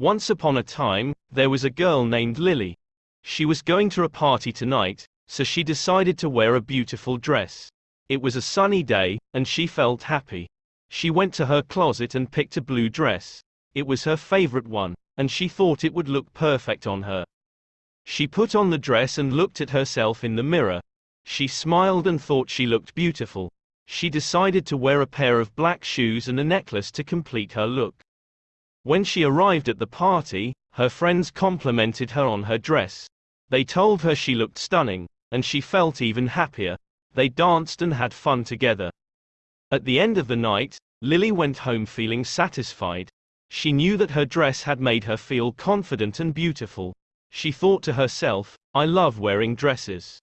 Once upon a time, there was a girl named Lily. She was going to a party tonight, so she decided to wear a beautiful dress. It was a sunny day, and she felt happy. She went to her closet and picked a blue dress. It was her favorite one, and she thought it would look perfect on her. She put on the dress and looked at herself in the mirror. She smiled and thought she looked beautiful. She decided to wear a pair of black shoes and a necklace to complete her look. When she arrived at the party, her friends complimented her on her dress. They told her she looked stunning, and she felt even happier. They danced and had fun together. At the end of the night, Lily went home feeling satisfied. She knew that her dress had made her feel confident and beautiful. She thought to herself, I love wearing dresses.